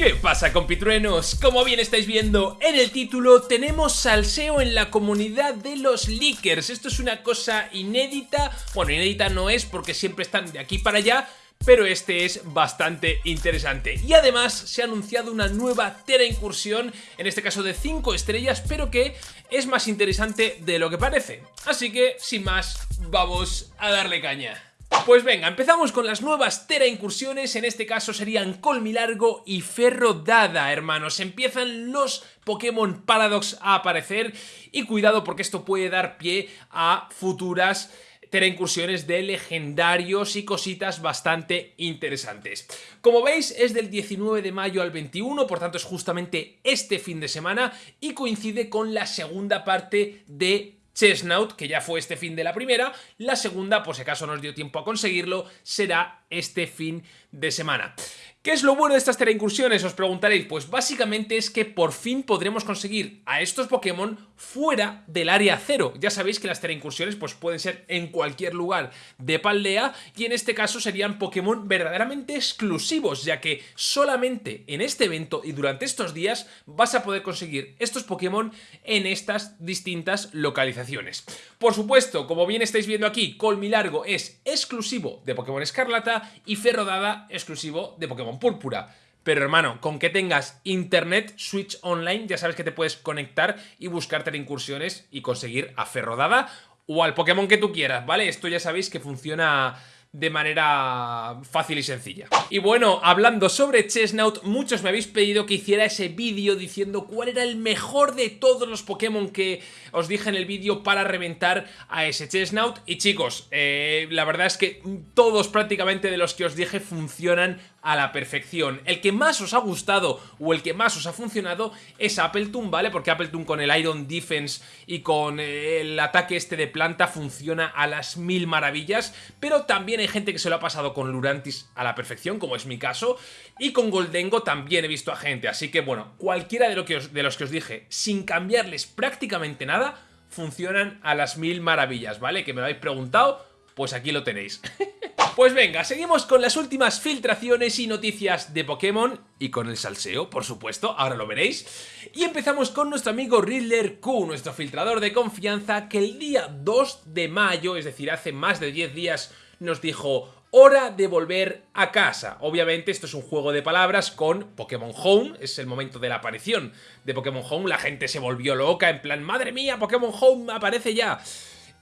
¿Qué pasa compitruenos? Como bien estáis viendo en el título, tenemos salseo en la comunidad de los leakers. Esto es una cosa inédita, bueno inédita no es porque siempre están de aquí para allá, pero este es bastante interesante. Y además se ha anunciado una nueva Tera incursión, en este caso de 5 estrellas, pero que es más interesante de lo que parece. Así que, sin más, vamos a darle caña. Pues venga, empezamos con las nuevas Tera incursiones, en este caso serían Colmilargo y Ferro Dada, hermanos. Empiezan los Pokémon Paradox a aparecer y cuidado porque esto puede dar pie a futuras Tera incursiones de legendarios y cositas bastante interesantes. Como veis es del 19 de mayo al 21, por tanto es justamente este fin de semana y coincide con la segunda parte de Chestnut, que ya fue este fin de la primera. La segunda, por si acaso nos dio tiempo a conseguirlo, será este fin de semana. ¿Qué es lo bueno de estas incursiones? Os preguntaréis. Pues básicamente es que por fin podremos conseguir a estos Pokémon fuera del área cero. Ya sabéis que las incursiones pues pueden ser en cualquier lugar de Paldea y en este caso serían Pokémon verdaderamente exclusivos, ya que solamente en este evento y durante estos días vas a poder conseguir estos Pokémon en estas distintas localizaciones. Por supuesto, como bien estáis viendo aquí, Colmilargo es exclusivo de Pokémon Escarlata y Ferrodada exclusivo de Pokémon Púrpura. Pero hermano, con que tengas internet, Switch Online, ya sabes que te puedes conectar y buscarte incursiones y conseguir a Ferrodada o al Pokémon que tú quieras, ¿vale? Esto ya sabéis que funciona de manera fácil y sencilla. Y bueno, hablando sobre Chestnut, muchos me habéis pedido que hiciera ese vídeo diciendo cuál era el mejor de todos los Pokémon que os dije en el vídeo para reventar a ese Chestnut. Y chicos, eh, la verdad es que todos prácticamente de los que os dije funcionan a la perfección. El que más os ha gustado o el que más os ha funcionado es Appletoon, ¿vale? Porque Appletoon con el Iron Defense y con eh, el ataque este de planta funciona a las mil maravillas, pero también hay gente que se lo ha pasado con Lurantis a la perfección, como es mi caso, y con Goldengo también he visto a gente, así que bueno, cualquiera de, lo que de los que os dije, sin cambiarles prácticamente nada, funcionan a las mil maravillas, ¿vale? Que me lo habéis preguntado, pues aquí lo tenéis. Pues venga, seguimos con las últimas filtraciones y noticias de Pokémon y con el salseo, por supuesto, ahora lo veréis. Y empezamos con nuestro amigo Riddler Q, nuestro filtrador de confianza, que el día 2 de mayo, es decir, hace más de 10 días, nos dijo hora de volver a casa. Obviamente esto es un juego de palabras con Pokémon Home, es el momento de la aparición de Pokémon Home, la gente se volvió loca en plan, madre mía, Pokémon Home aparece ya.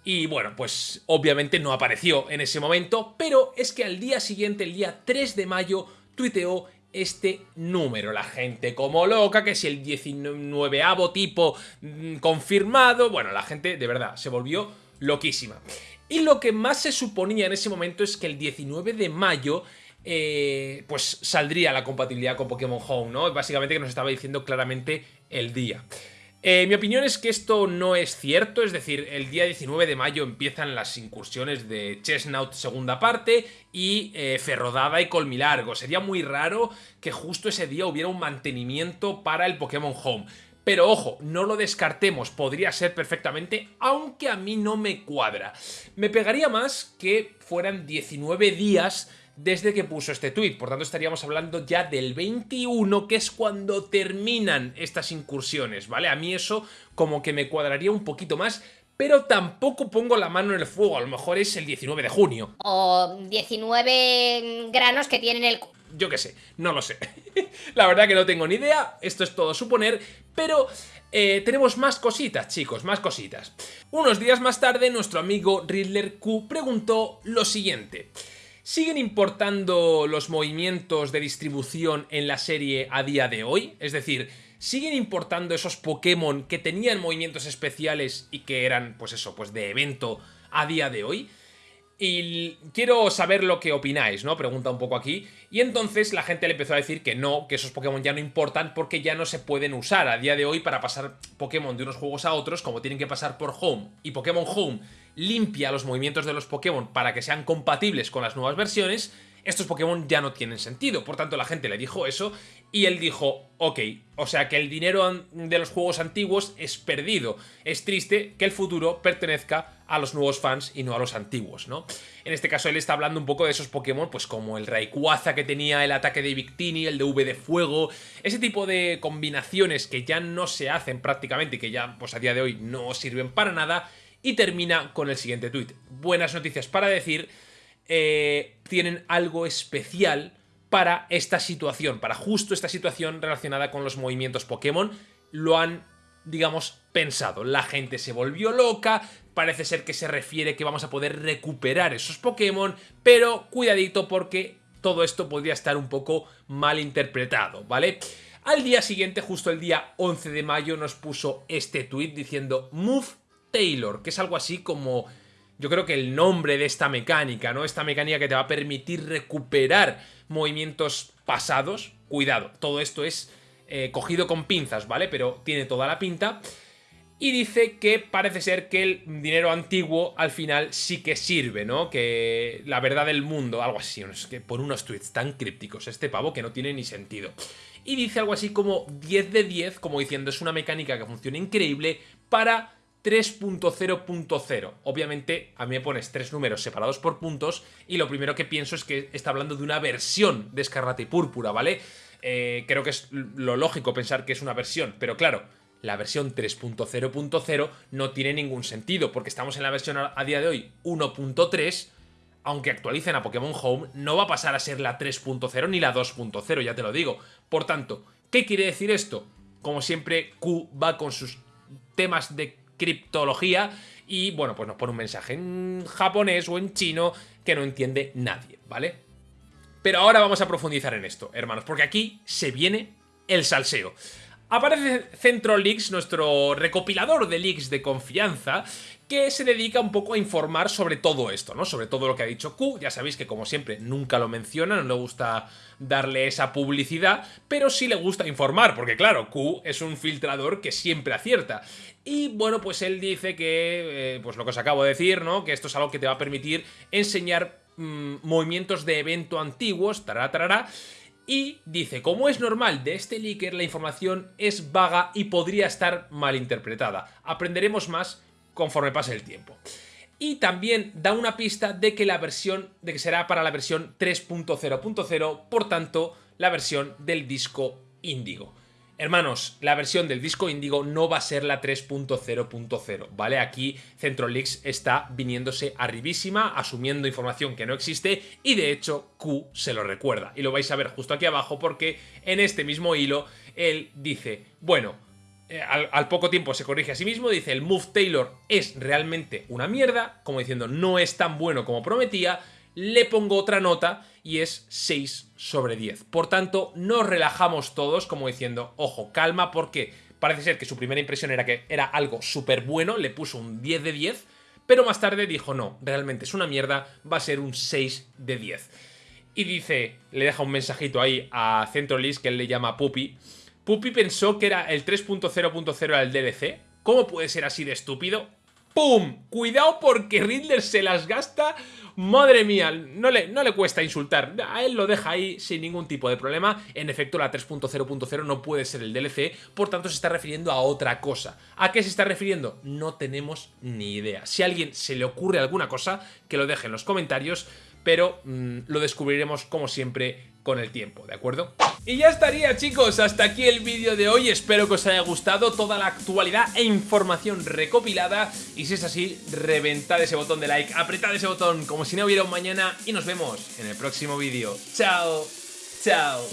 Y bueno, pues obviamente no apareció en ese momento, pero es que al día siguiente, el día 3 de mayo, tuiteó este número. La gente como loca, que si el 19avo tipo mm, confirmado, bueno, la gente de verdad se volvió loquísima. Y lo que más se suponía en ese momento es que el 19 de mayo eh, pues saldría la compatibilidad con Pokémon Home, ¿no? Básicamente que nos estaba diciendo claramente el día. Eh, mi opinión es que esto no es cierto, es decir, el día 19 de mayo empiezan las incursiones de Chestnut segunda parte y eh, Ferrodada y Colmilargo. Sería muy raro que justo ese día hubiera un mantenimiento para el Pokémon Home. Pero ojo, no lo descartemos, podría ser perfectamente, aunque a mí no me cuadra. Me pegaría más que fueran 19 días desde que puso este tuit. Por tanto, estaríamos hablando ya del 21, que es cuando terminan estas incursiones, ¿vale? A mí eso como que me cuadraría un poquito más, pero tampoco pongo la mano en el fuego, a lo mejor es el 19 de junio. O 19 granos que tienen el... Yo qué sé, no lo sé. la verdad que no tengo ni idea, esto es todo suponer, pero... Eh, tenemos más cositas, chicos, más cositas. Unos días más tarde, nuestro amigo Riddler Q preguntó lo siguiente. ¿Siguen importando los movimientos de distribución en la serie a día de hoy? Es decir, ¿siguen importando esos Pokémon que tenían movimientos especiales y que eran, pues eso, pues de evento a día de hoy? Y quiero saber lo que opináis, ¿no? Pregunta un poco aquí. Y entonces la gente le empezó a decir que no, que esos Pokémon ya no importan porque ya no se pueden usar a día de hoy para pasar Pokémon de unos juegos a otros, como tienen que pasar por Home. Y Pokémon Home limpia los movimientos de los Pokémon para que sean compatibles con las nuevas versiones, estos Pokémon ya no tienen sentido. Por tanto, la gente le dijo eso y él dijo, ok, o sea que el dinero de los juegos antiguos es perdido. Es triste que el futuro pertenezca a los nuevos fans y no a los antiguos, ¿no? En este caso él está hablando un poco de esos Pokémon, pues como el Rayquaza que tenía el ataque de Victini, el de V de fuego, ese tipo de combinaciones que ya no se hacen prácticamente y que ya pues a día de hoy no sirven para nada, y termina con el siguiente tweet. Buenas noticias para decir, eh, tienen algo especial para esta situación, para justo esta situación relacionada con los movimientos Pokémon. Lo han, digamos, pensado. La gente se volvió loca, parece ser que se refiere que vamos a poder recuperar esos Pokémon, pero cuidadito porque todo esto podría estar un poco mal interpretado, ¿vale? Al día siguiente, justo el día 11 de mayo, nos puso este tweet diciendo Move Taylor, que es algo así como yo creo que el nombre de esta mecánica, ¿no? Esta mecánica que te va a permitir recuperar movimientos pasados. Cuidado, todo esto es eh, cogido con pinzas, ¿vale? Pero tiene toda la pinta. Y dice que parece ser que el dinero antiguo al final sí que sirve, ¿no? Que la verdad del mundo, algo así, que por unos tweets tan crípticos este pavo que no tiene ni sentido. Y dice algo así como 10 de 10, como diciendo es una mecánica que funciona increíble para 3.0.0. Obviamente a mí me pones tres números separados por puntos y lo primero que pienso es que está hablando de una versión de Escarlata y Púrpura, ¿vale? Eh, creo que es lo lógico pensar que es una versión, pero claro, la versión 3.0.0 no tiene ningún sentido porque estamos en la versión a día de hoy 1.3 aunque actualicen a Pokémon Home, no va a pasar a ser la 3.0 ni la 2.0, ya te lo digo. Por tanto, ¿qué quiere decir esto? Como siempre, Q va con sus temas de criptología y bueno, pues nos pone un mensaje en japonés o en chino que no entiende nadie, ¿vale? Pero ahora vamos a profundizar en esto, hermanos, porque aquí se viene el salseo. Aparece Centro Leaks, nuestro recopilador de leaks de confianza, que se dedica un poco a informar sobre todo esto, ¿no? Sobre todo lo que ha dicho Q, ya sabéis que como siempre nunca lo menciona, no le gusta darle esa publicidad, pero sí le gusta informar, porque claro, Q es un filtrador que siempre acierta. Y bueno, pues él dice que, eh, pues lo que os acabo de decir, ¿no? Que esto es algo que te va a permitir enseñar mm, movimientos de evento antiguos, tará, tará, y dice, como es normal de este leaker, la información es vaga y podría estar mal interpretada. Aprenderemos más conforme pase el tiempo. Y también da una pista de que la versión, de que será para la versión 3.0.0, por tanto, la versión del disco Índigo. Hermanos, la versión del disco Índigo no va a ser la 3.0.0, ¿vale? Aquí CentroLeaks está viniéndose arribísima, asumiendo información que no existe y de hecho Q se lo recuerda. Y lo vais a ver justo aquí abajo porque en este mismo hilo él dice, bueno, eh, al, poco tiempo se corrige a sí mismo, dice el Move Taylor es realmente una mierda, como diciendo no es tan bueno como prometía, le pongo otra nota y es 6 sobre 10. Por tanto, nos relajamos todos como diciendo, ojo, calma porque parece ser que su primera impresión era que era algo súper bueno, le puso un 10 de 10, pero más tarde dijo no, realmente es una mierda, va a ser un 6 de 10. Y dice, le deja un mensajito ahí a CentroList que él le llama Puppy, Puppy pensó que era el 3.0.0 al DLC. ¿Cómo puede ser así de estúpido? ¡Pum! Cuidado porque Riddler se las gasta. Madre mía, no le, no le cuesta insultar. A él lo deja ahí sin ningún tipo de problema. En efecto, la 3.0.0 no puede ser el DLC, por tanto se está refiriendo a otra cosa. ¿A qué se está refiriendo? No tenemos ni idea. Si a alguien se le ocurre alguna cosa, que lo deje en los comentarios, pero mm, lo descubriremos como siempre con el tiempo, ¿de acuerdo? Y ya estaría chicos, hasta aquí el vídeo de hoy, espero que os haya gustado toda la actualidad e información recopilada y si es así, reventad ese botón de like, apretad ese botón como si no hubiera un mañana y nos vemos en el próximo vídeo. ¡Chao! ¡Chao!